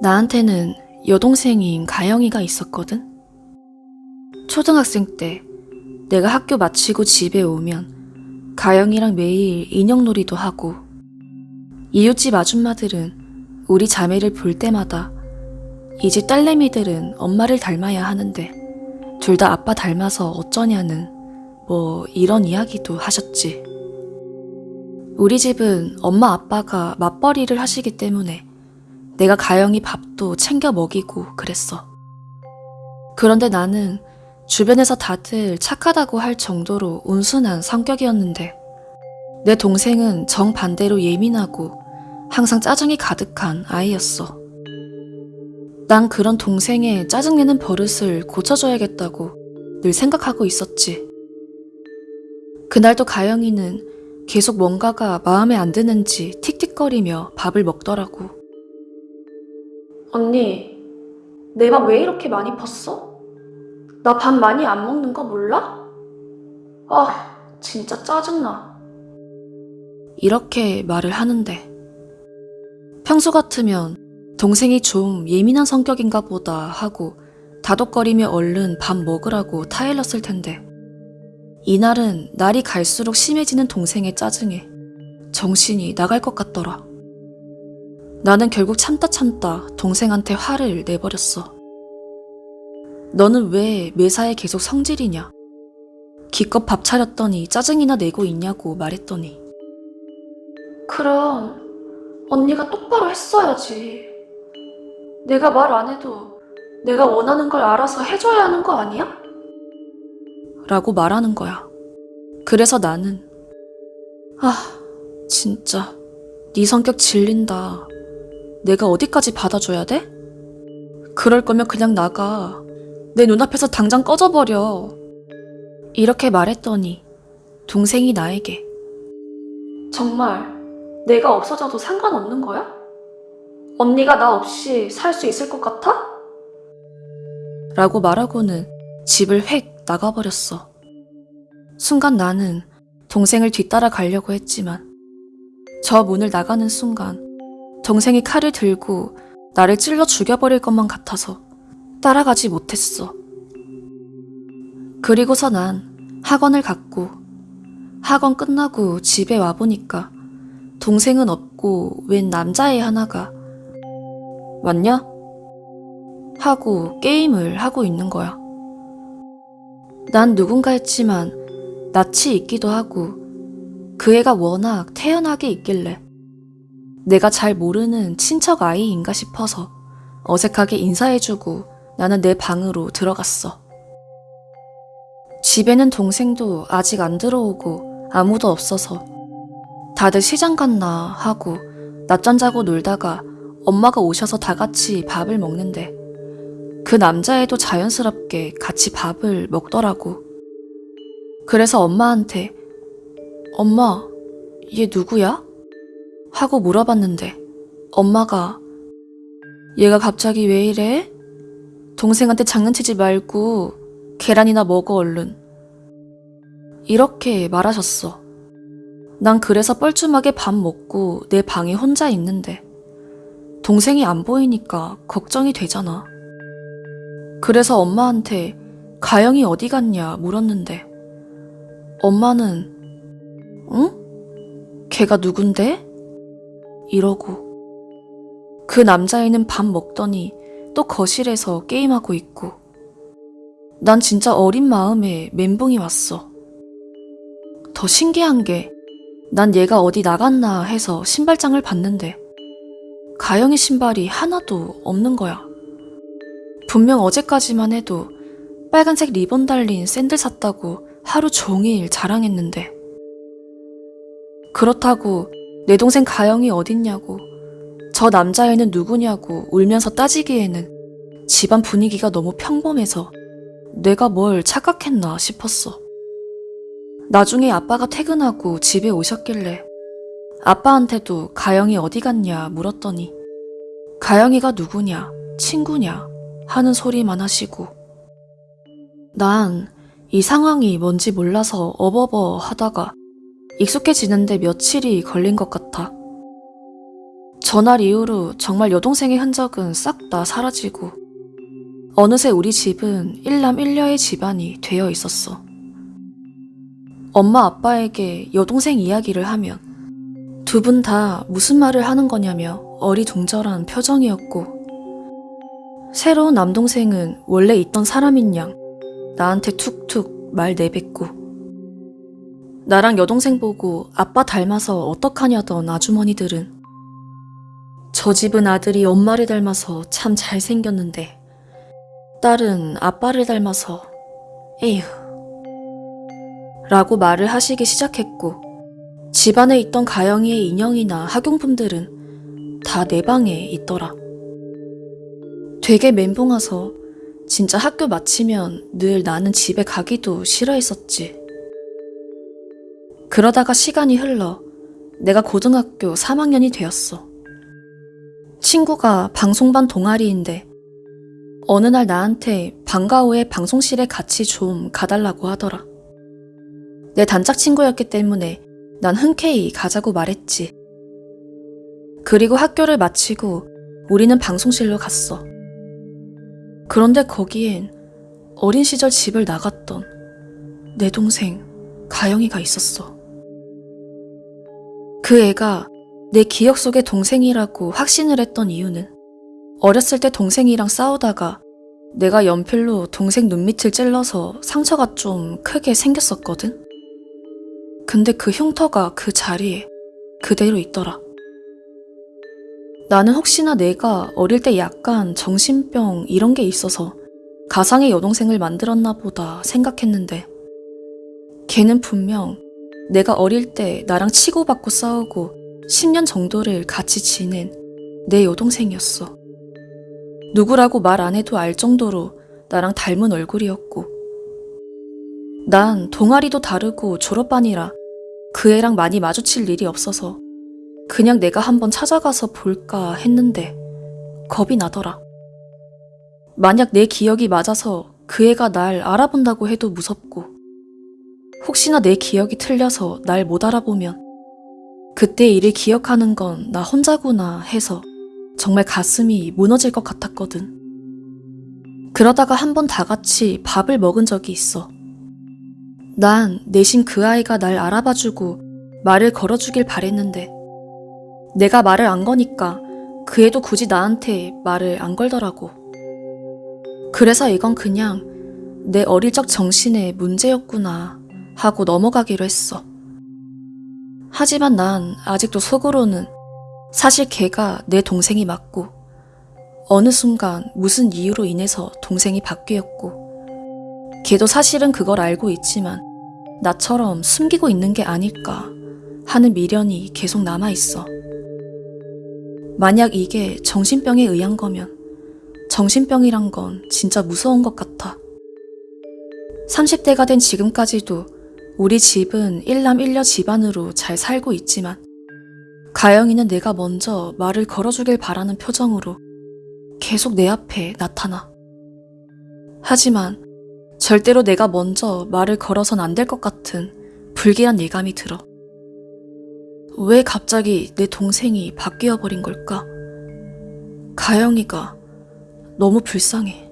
나한테는 여동생인 가영이가 있었거든. 초등학생 때 내가 학교 마치고 집에 오면 가영이랑 매일 인형놀이도 하고 이웃집 아줌마들은 우리 자매를 볼 때마다 이 집 딸내미들은 엄마를 닮아야 하는데 둘 다 아빠 닮아서 어쩌냐는 뭐 이런 이야기도 하셨지. 우리 집은 엄마 아빠가 맞벌이를 하시기 때문에 내가 가영이 밥도 챙겨 먹이고 그랬어. 그런데 나는 주변에서 다들 착하다고 할 정도로 온순한 성격이었는데 내 동생은 정반대로 예민하고 항상 짜증이 가득한 아이였어. 난 그런 동생의 짜증내는 버릇을 고쳐줘야겠다고 늘 생각하고 있었지. 그날도 가영이는 계속 뭔가가 마음에 안 드는지 틱틱거리며 밥을 먹더라고. 언니, 내 밥 왜 이렇게 많이 팠어? 나 밥 많이 안 먹는 거 몰라? 아, 진짜 짜증나. 이렇게 말을 하는데. 평소 같으면 동생이 좀 예민한 성격인가 보다 하고 다독거리며 얼른 밥 먹으라고 타일렀을 텐데. 이날은 날이 갈수록 심해지는 동생의 짜증에 정신이 나갈 것 같더라. 나는 결국 참다 참다 동생한테 화를 내버렸어. 너는 왜 매사에 계속 성질이냐? 기껏 밥 차렸더니 짜증이나 내고 있냐고 말했더니. 그럼 언니가 똑바로 했어야지. 내가 말 안 해도 내가 원하는 걸 알아서 해줘야 하는 거 아니야? 라고 말하는 거야. 그래서 나는 아, 진짜 네 성격 질린다. 내가 어디까지 받아줘야 돼? 그럴 거면 그냥 나가. 내 눈앞에서 당장 꺼져버려. 이렇게 말했더니 동생이 나에게 정말 내가 없어져도 상관없는 거야? 언니가 나 없이 살 수 있을 것 같아? 라고 말하고는 집을 획 나가버렸어. 순간 나는 동생을 뒤따라 가려고 했지만 저 문을 나가는 순간 동생이 칼을 들고 나를 찔러 죽여버릴 것만 같아서 따라가지 못했어. 그리고서 난 학원을 갔고 학원 끝나고 집에 와보니까 동생은 없고 웬 남자애 하나가 왔냐? 하고 게임을 하고 있는 거야. 난 누군가 했지만 낯이 있기도 하고 그 애가 워낙 태연하게 있길래 내가 잘 모르는 친척 아이인가 싶어서 어색하게 인사해주고 나는 내 방으로 들어갔어. 집에는 동생도 아직 안 들어오고 아무도 없어서 다들 시장 갔나 하고 낮잠 자고 놀다가 엄마가 오셔서 다 같이 밥을 먹는데 그 남자애도 자연스럽게 같이 밥을 먹더라고. 그래서 엄마한테 엄마, 얘 누구야? 하고 물어봤는데 엄마가 얘가 갑자기 왜 이래? 동생한테 장난치지 말고 계란이나 먹어 얼른. 이렇게 말하셨어. 난 그래서 뻘쭘하게 밥 먹고 내 방에 혼자 있는데 동생이 안 보이니까 걱정이 되잖아. 그래서 엄마한테 가영이 어디 갔냐 물었는데 엄마는 응? 걔가 누군데? 이러고 그 남자애는 밥 먹더니 또 거실에서 게임하고 있고 난 진짜 어린 마음에 멘붕이 왔어. 더 신기한 게 난 얘가 어디 나갔나 해서 신발장을 봤는데 가영이 신발이 하나도 없는 거야. 분명 어제까지만 해도 빨간색 리본 달린 샌들 샀다고 하루 종일 자랑했는데 그렇다고 내 동생 가영이 어딨냐고 저 남자애는 누구냐고 울면서 따지기에는 집안 분위기가 너무 평범해서 내가 뭘 착각했나 싶었어. 나중에 아빠가 퇴근하고 집에 오셨길래 아빠한테도 가영이 어디 갔냐 물었더니 가영이가 누구냐, 친구냐 하는 소리만 하시고 난 이 상황이 뭔지 몰라서 어버버 하다가 익숙해지는데 며칠이 걸린 것 같아. 전날 이후로 정말 여동생의 흔적은 싹 다 사라지고 어느새 우리 집은 일남 일녀의 집안이 되어 있었어. 엄마 아빠에게 여동생 이야기를 하면 두 분 다 무슨 말을 하는 거냐며 어리둥절한 표정이었고 새로운 남동생은 원래 있던 사람인 양 나한테 툭툭 말 내뱉고 나랑 여동생 보고 아빠 닮아서 어떡하냐던 아주머니들은 저 집은 아들이 엄마를 닮아서 참 잘생겼는데 딸은 아빠를 닮아서 에휴 라고 말을 하시기 시작했고 집안에 있던 가영이의 인형이나 학용품들은 다 내 방에 있더라. 되게 멘붕 와서 진짜 학교 마치면 늘 나는 집에 가기도 싫어했었지. 그러다가 시간이 흘러 내가 고등학교 3학년이 되었어. 친구가 방송반 동아리인데 어느 날 나한테 방과 후에 방송실에 같이 좀 가달라고 하더라. 내 단짝 친구였기 때문에 난 흔쾌히 가자고 말했지. 그리고 학교를 마치고 우리는 방송실로 갔어. 그런데 거기엔 어린 시절 집을 나갔던 내 동생 가영이가 있었어. 그 애가 내 기억 속의 동생이라고 확신을 했던 이유는 어렸을 때 동생이랑 싸우다가 내가 연필로 동생 눈밑을 찔러서 상처가 좀 크게 생겼었거든? 근데 그 흉터가 그 자리에 그대로 있더라. 나는 혹시나 내가 어릴 때 약간 정신병 이런 게 있어서 가상의 여동생을 만들었나 보다 생각했는데 걔는 분명 내가 어릴 때 나랑 치고받고 싸우고 10년 정도를 같이 지낸 내 여동생이었어. 누구라고 말 안 해도 알 정도로 나랑 닮은 얼굴이었고 난 동아리도 다르고 졸업반이라 그 애랑 많이 마주칠 일이 없어서 그냥 내가 한번 찾아가서 볼까 했는데 겁이 나더라. 만약 내 기억이 맞아서 그 애가 날 알아본다고 해도 무섭고 혹시나 내 기억이 틀려서 날 못 알아보면 그때 일을 기억하는 건 나 혼자구나 해서 정말 가슴이 무너질 것 같았거든. 그러다가 한 번 다 같이 밥을 먹은 적이 있어. 난 내심 그 아이가 날 알아봐주고 말을 걸어주길 바랬는데 내가 말을 안 거니까 그 애도 굳이 나한테 말을 안 걸더라고. 그래서 이건 그냥 내 어릴 적 정신의 문제였구나 하고 넘어가기로 했어. 하지만 난 아직도 속으로는 사실 걔가 내 동생이 맞고 어느 순간 무슨 이유로 인해서 동생이 바뀌었고 걔도 사실은 그걸 알고 있지만 나처럼 숨기고 있는 게 아닐까 하는 미련이 계속 남아있어. 만약 이게 정신병에 의한 거면 정신병이란 건 진짜 무서운 것 같아. 30대가 된 지금까지도 우리 집은 일남일녀 집안으로 잘 살고 있지만 가영이는 내가 먼저 말을 걸어주길 바라는 표정으로 계속 내 앞에 나타나. 하지만 절대로 내가 먼저 말을 걸어선 안 될 것 같은 불길한 예감이 들어. 왜 갑자기 내 동생이 바뀌어 버린 걸까? 가영이가 너무 불쌍해.